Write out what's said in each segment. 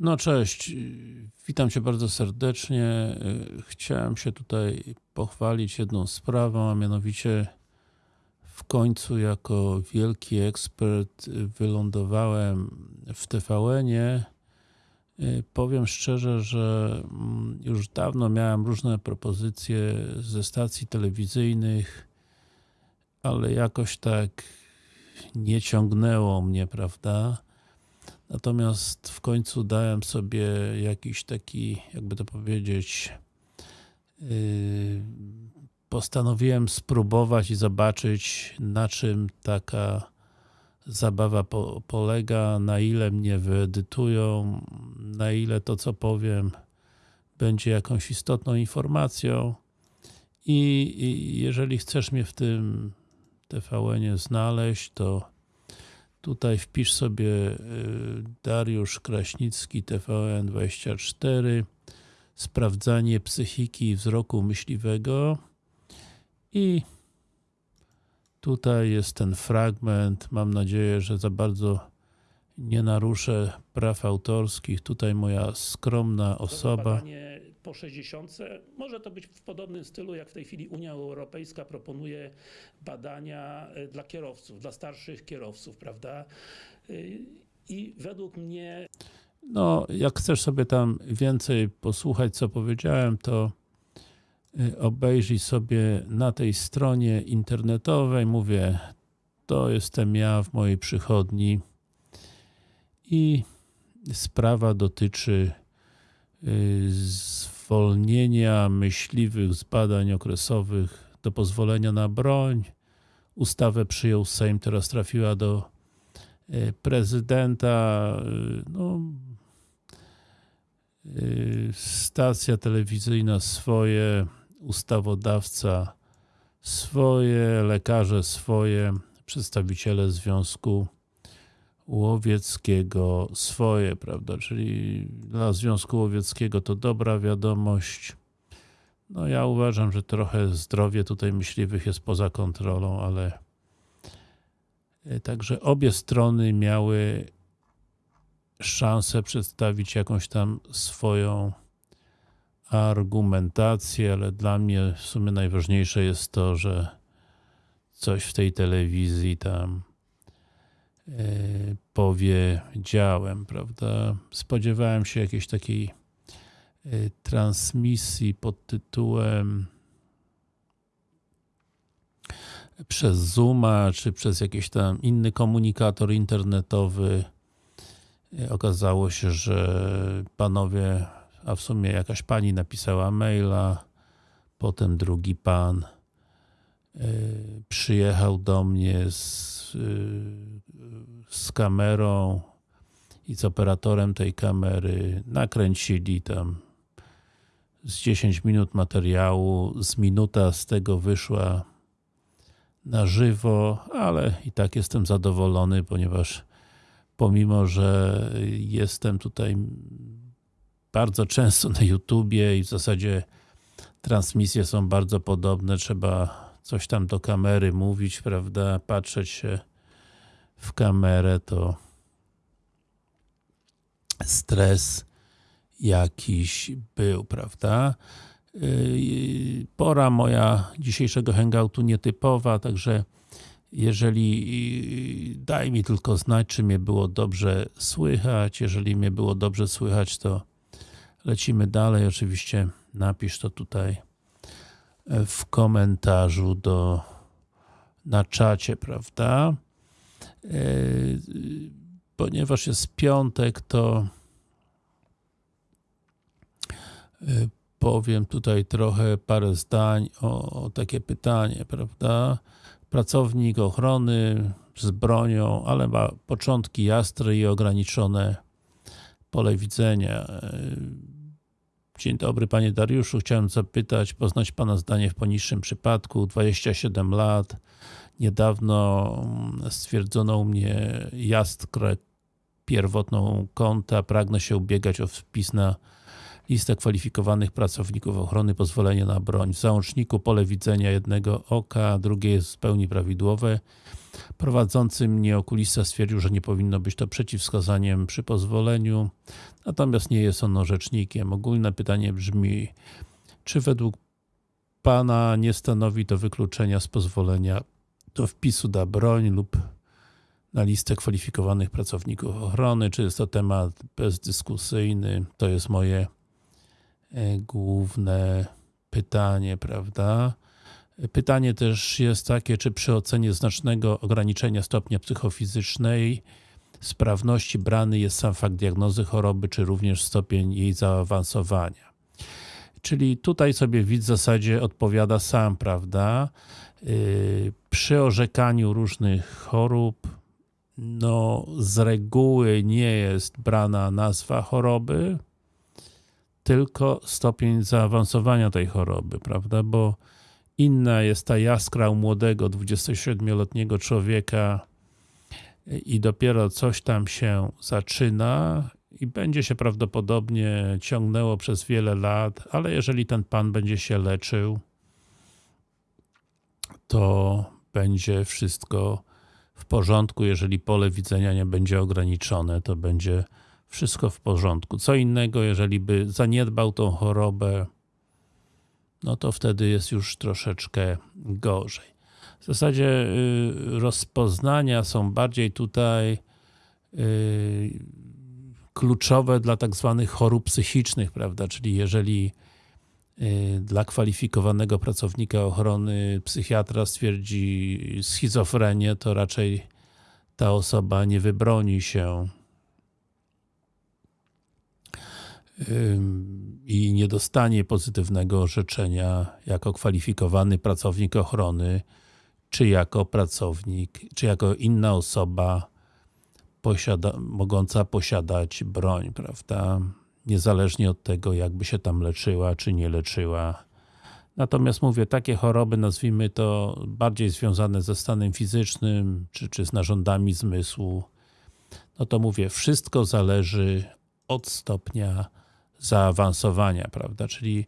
No cześć, witam Cię bardzo serdecznie. Chciałem się tutaj pochwalić jedną sprawą, a mianowicie w końcu jako wielki ekspert wylądowałem w TVN-ie. Powiem szczerze, że mm, już dawno miałem różne propozycje ze stacji telewizyjnych, ale jakoś tak nie ciągnęło mnie, prawda? Natomiast w końcu dałem sobie jakiś taki, jakby to powiedzieć, yy, postanowiłem spróbować i zobaczyć na czym taka zabawa po, polega, na ile mnie wyedytują, na ile to co powiem będzie jakąś istotną informacją. I, i jeżeli chcesz mnie w tym TVN-ie znaleźć, to tutaj wpisz sobie y, Dariusz Kraśnicki TVN24 sprawdzanie psychiki wzroku myśliwego. I tutaj jest ten fragment, mam nadzieję, że za bardzo nie naruszę praw autorskich, tutaj moja skromna osoba. Badanie po 60. Może to być w podobnym stylu, jak w tej chwili Unia Europejska proponuje badania y, dla kierowców, dla starszych kierowców, prawda? Y, I według mnie No, jak chcesz sobie tam więcej posłuchać, co powiedziałem, to y, obejrzyj sobie na tej stronie internetowej, mówię, to jestem ja w mojej przychodni i sprawa dotyczy zwolnienia myśliwych z badań okresowych do pozwolenia na broń. Ustawę przyjął Sejm, teraz trafiła do y, prezydenta. y, No, y, stacja telewizyjna swoje, ustawodawca swoje, lekarze swoje, przedstawiciele Związku Łowieckiego swoje, prawda, czyli dla Związku Łowieckiego to dobra wiadomość. No ja uważam, że trochę zdrowie tutaj myśliwych jest poza kontrolą, ale y, także obie strony miały szansę przedstawić jakąś tam swoją argumentację, ale dla mnie w sumie najważniejsze jest to, że coś w tej telewizji tam e, powiedziałem, prawda? Spodziewałem się jakiejś takiej e, transmisji pod tytułem przez Zooma, czy przez jakiś tam inny komunikator internetowy. E, Okazało się, że panowie, a w sumie jakaś pani napisała maila, potem drugi pan e, przyjechał do mnie z, e, z kamerą i z operatorem tej kamery, nakręcili tam z 10 minut materiału, z minuta z tego wyszła na żywo, ale i tak jestem zadowolony, ponieważ pomimo, że jestem tutaj bardzo często na YouTubie i w zasadzie transmisje są bardzo podobne, trzeba coś tam do kamery mówić, prawda, patrzeć się w kamerę, to stres jakiś był, prawda. Yy, Pora moja dzisiejszego hangoutu nietypowa, także jeżeli daj mi tylko znać, czy mnie było dobrze słychać. Jeżeli mnie było dobrze słychać, to lecimy dalej. Oczywiście napisz to tutaj w komentarzu do na czacie, prawda? Yy, Ponieważ jest piątek, to yy, powiem tutaj trochę parę zdań o, o takie pytanie, prawda? Pracownik ochrony z bronią, ale ma początki jastre i ograniczone pole widzenia. Dzień dobry Panie Dariuszu, chciałem zapytać, poznać Pana zdanie w poniższym przypadku. 27 lat, niedawno mm, stwierdzono u mnie jaskra pierwotną konta, pragnę się ubiegać o wpis na listę kwalifikowanych pracowników ochrony, pozwolenie na broń. W załączniku pole widzenia jednego oka, drugie jest w pełni prawidłowe. Prowadzący mnie okulista stwierdził, że nie powinno być to przeciwwskazaniem przy pozwoleniu, natomiast nie jest on orzecznikiem. Ogólne pytanie brzmi, czy według Pana nie stanowi to wykluczenia z pozwolenia do wpisu da broń lub na listę kwalifikowanych pracowników ochrony, czy jest to temat bezdyskusyjny? To jest moje e, główne pytanie, prawda? Pytanie też jest takie, czy przy ocenie znacznego ograniczenia stopnia psychofizycznej sprawności brany jest sam fakt diagnozy choroby, czy również stopień jej zaawansowania. Czyli tutaj sobie widz w zasadzie odpowiada sam, prawda? Yy, przy orzekaniu różnych chorób, no z reguły nie jest brana nazwa choroby, tylko stopień zaawansowania tej choroby, prawda? Bo inna jest ta jaskra u młodego 27-letniego człowieka i dopiero coś tam się zaczyna i będzie się prawdopodobnie ciągnęło przez wiele lat, ale jeżeli ten pan będzie się leczył, to będzie wszystko w porządku, jeżeli pole widzenia nie będzie ograniczone, to będzie wszystko w porządku. Co innego, jeżeli by zaniedbał tą chorobę, no to wtedy jest już troszeczkę gorzej. W zasadzie y, rozpoznania są bardziej tutaj y, kluczowe dla tak zwanych chorób psychicznych, prawda? Czyli jeżeli y, dla kwalifikowanego pracownika ochrony psychiatra stwierdzi schizofrenię, to raczej ta osoba nie wybroni się i nie dostanie pozytywnego orzeczenia jako kwalifikowany pracownik ochrony, czy jako pracownik, czy jako inna osoba posiada, mogąca posiadać broń, prawda? Niezależnie od tego, jakby się tam leczyła, czy nie leczyła. Natomiast mówię, takie choroby, nazwijmy to bardziej związane ze stanem fizycznym, czy, czy z narządami zmysłu, no to mówię, wszystko zależy od stopnia zaawansowania, prawda? Czyli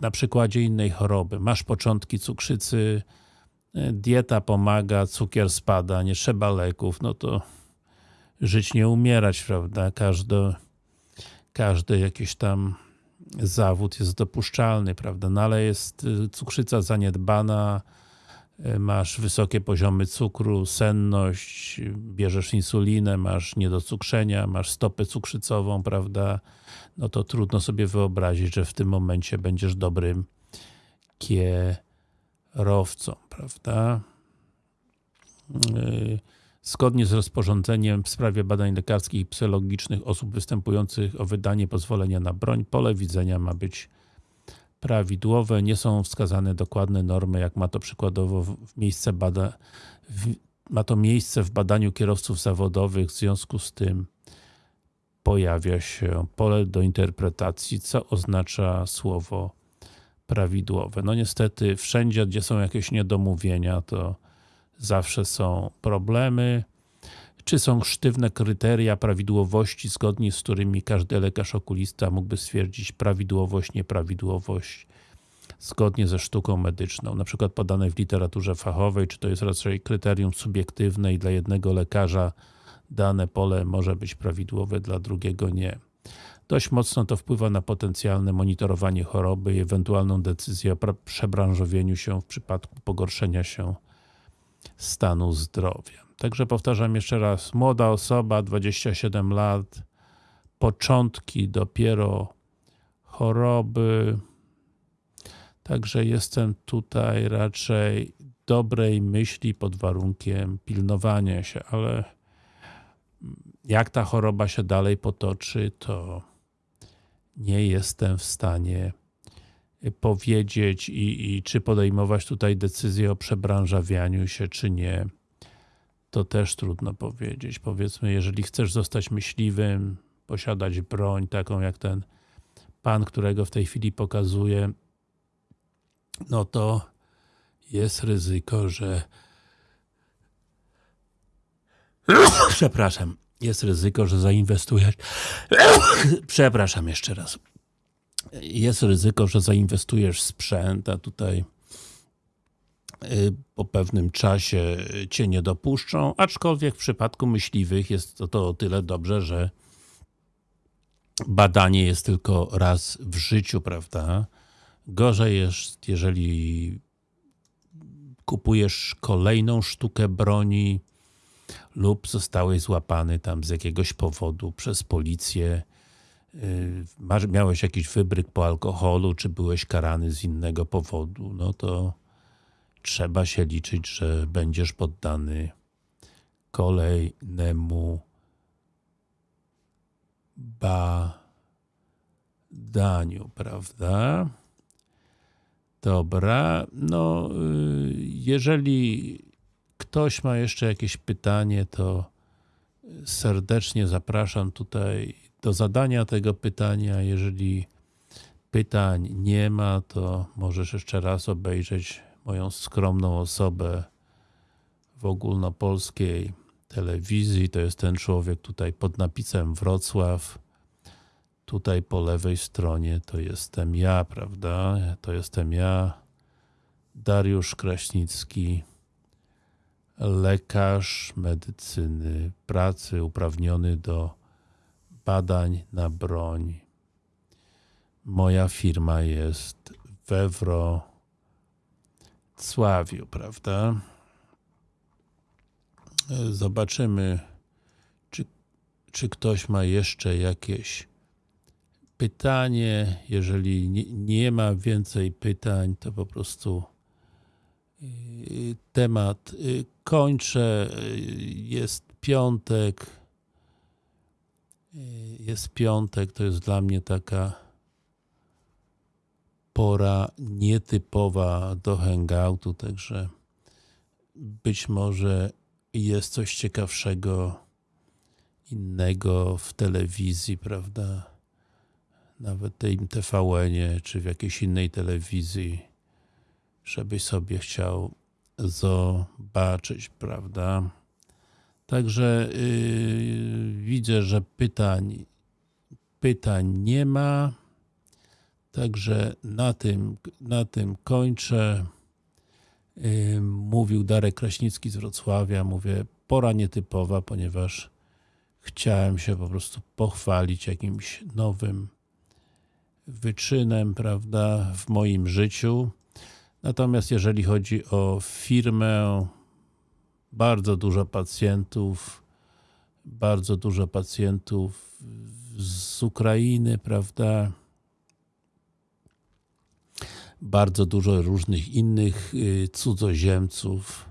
na przykładzie innej choroby, masz początki cukrzycy, y, dieta pomaga, cukier spada, nie trzeba leków, no to żyć nie umierać, prawda? Każdy, każdy jakiś tam zawód jest dopuszczalny, prawda? No ale jest y, cukrzyca zaniedbana, masz wysokie poziomy cukru, senność, bierzesz insulinę, masz niedocukrzenia, masz stopę cukrzycową, prawda? No to trudno sobie wyobrazić, że w tym momencie będziesz dobrym kierowcą, prawda? Yy, Zgodnie z rozporządzeniem w sprawie badań lekarskich i psychologicznych osób występujących o wydanie pozwolenia na broń, pole widzenia ma być prawidłowe, nie są wskazane dokładne normy, jak ma to przykładowo w miejsce bada, w, ma to miejsce w badaniu kierowców zawodowych, w związku z tym pojawia się pole do interpretacji, co oznacza słowo prawidłowe. No niestety wszędzie, gdzie są jakieś niedomówienia, to zawsze są problemy. Czy są sztywne kryteria prawidłowości, zgodnie z którymi każdy lekarz okulista mógłby stwierdzić prawidłowość, nieprawidłowość zgodnie ze sztuką medyczną, na przykład podane w literaturze fachowej, czy to jest raczej kryterium subiektywne i dla jednego lekarza dane pole może być prawidłowe, dla drugiego nie. Dość mocno to wpływa na potencjalne monitorowanie choroby i ewentualną decyzję o przebranżowieniu się w przypadku pogorszenia się stanu zdrowia. Także powtarzam jeszcze raz, młoda osoba, 27 lat, początki dopiero choroby, także jestem tutaj raczej dobrej myśli pod warunkiem pilnowania się, ale jak ta choroba się dalej potoczy, to nie jestem w stanie powiedzieć i, i czy podejmować tutaj decyzję o przebranżawianiu się, czy nie, to też trudno powiedzieć. Powiedzmy, jeżeli chcesz zostać myśliwym, posiadać broń, taką jak ten pan, którego w tej chwili pokazuje, no to jest ryzyko, że przepraszam, jest ryzyko, że zainwestujesz przepraszam jeszcze raz jest ryzyko, że zainwestujesz w sprzęt, a tutaj po pewnym czasie cię nie dopuszczą, aczkolwiek w przypadku myśliwych jest to, to o tyle dobrze, że badanie jest tylko raz w życiu, prawda? Gorzej jest, jeżeli kupujesz kolejną sztukę broni lub zostałeś złapany tam z jakiegoś powodu przez policję, masz- miałeś jakiś wybryk po alkoholu, czy byłeś karany z innego powodu, no to trzeba się liczyć, że będziesz poddany kolejnemu badaniu, prawda? Dobra, no y, jeżeli ktoś ma jeszcze jakieś pytanie, to serdecznie zapraszam tutaj do zadania tego pytania. Jeżeli pytań nie ma, to możesz jeszcze raz obejrzeć moją skromną osobę w ogólnopolskiej telewizji. To jest ten człowiek tutaj pod napisem Wrocław. Tutaj po lewej stronie to jestem ja, prawda? To jestem ja, Dariusz Kraśnicki, lekarz medycyny pracy uprawniony do badań na broń. Moja firma jest we Wrocławiu, prawda? Zobaczymy, czy, czy ktoś ma jeszcze jakieś pytanie. Jeżeli nie, nie ma więcej pytań, to po prostu yy, temat yy, kończę. Jest piątek. Jest piątek, to jest dla mnie taka pora nietypowa do hangoutu, także być może jest coś ciekawszego innego w telewizji, prawda? Nawet tej TVN-ie, czy w jakiejś innej telewizji, żebyś sobie chciał zobaczyć, prawda? Także yy, widzę, że pytań, pytań nie ma. Także na tym, na tym kończę. Mówił Darek Kraśnicki z Wrocławia. Mówię, pora nietypowa, ponieważ chciałem się po prostu pochwalić jakimś nowym wyczynem, prawda, w moim życiu. Natomiast jeżeli chodzi o firmę, bardzo dużo pacjentów, bardzo dużo pacjentów z Ukrainy, prawda, bardzo dużo różnych innych y, cudzoziemców,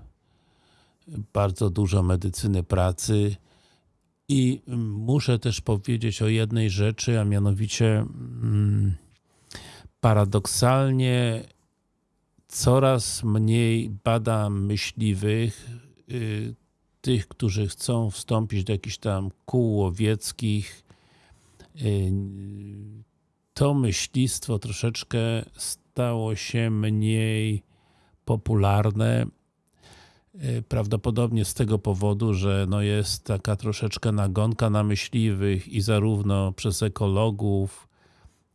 bardzo dużo medycyny pracy i mm, muszę też powiedzieć o jednej rzeczy, a mianowicie mm, paradoksalnie coraz mniej badam myśliwych, y, tych, którzy chcą wstąpić do jakichś tam kół łowieckich. Y, To myślistwo troszeczkę stało się mniej popularne. Y, Prawdopodobnie z tego powodu, że no jest taka troszeczkę nagonka na myśliwych i zarówno przez ekologów,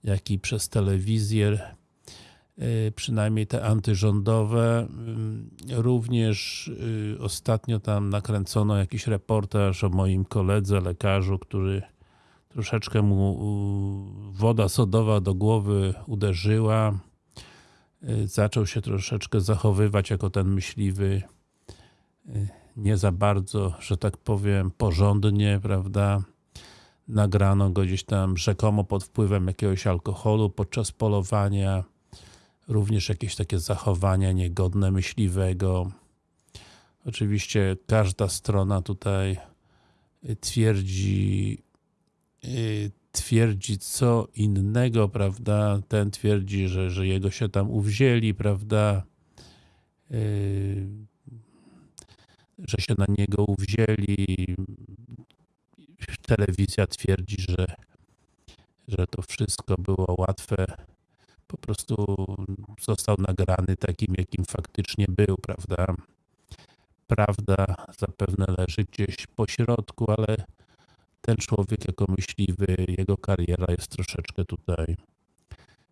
jak i przez telewizję, y, przynajmniej te antyrządowe. Ym, Również y, ostatnio tam nakręcono jakiś reportaż o moim koledze, lekarzu, który troszeczkę mu woda sodowa do głowy uderzyła. Y, Zaczął się troszeczkę zachowywać jako ten myśliwy nie za bardzo, że tak powiem, porządnie, prawda? Nagrano go gdzieś tam rzekomo pod wpływem jakiegoś alkoholu podczas polowania. Również jakieś takie zachowania niegodne myśliwego. Oczywiście każda strona tutaj y, twierdzi y, twierdzi co innego, prawda? Ten twierdzi, że, że jego się tam uwzięli, prawda? Yy, że się na niego uwzięli. Telewizja twierdzi, że, że to wszystko było łatwe. Po prostu został nagrany takim, jakim faktycznie był, prawda? Prawda zapewne leży gdzieś po środku, ale ten człowiek jako myśliwy, jego kariera jest troszeczkę tutaj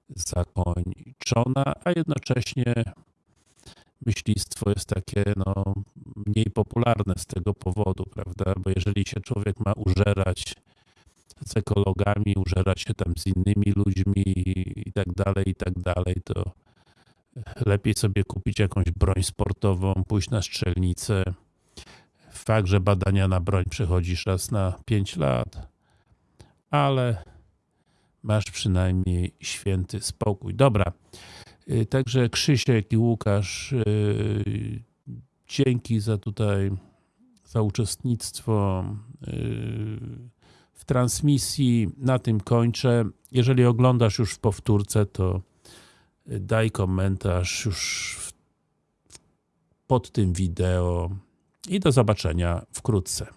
zakończona, a jednocześnie myślistwo jest takie no, mniej popularne z tego powodu, prawda? Bo jeżeli się człowiek ma użerać z ekologami, użerać się tam z innymi ludźmi i tak dalej, i tak dalej, to lepiej sobie kupić jakąś broń sportową, pójść na strzelnicę. Fakt, że badania na broń przechodzisz raz na 5 lat, ale masz przynajmniej święty spokój. Dobra, y, także Krzysiek i Łukasz, y, dzięki za tutaj, za uczestnictwo y, w transmisji. Na tym kończę. Jeżeli oglądasz już w powtórce, to daj komentarz już pod tym wideo i do zobaczenia wkrótce.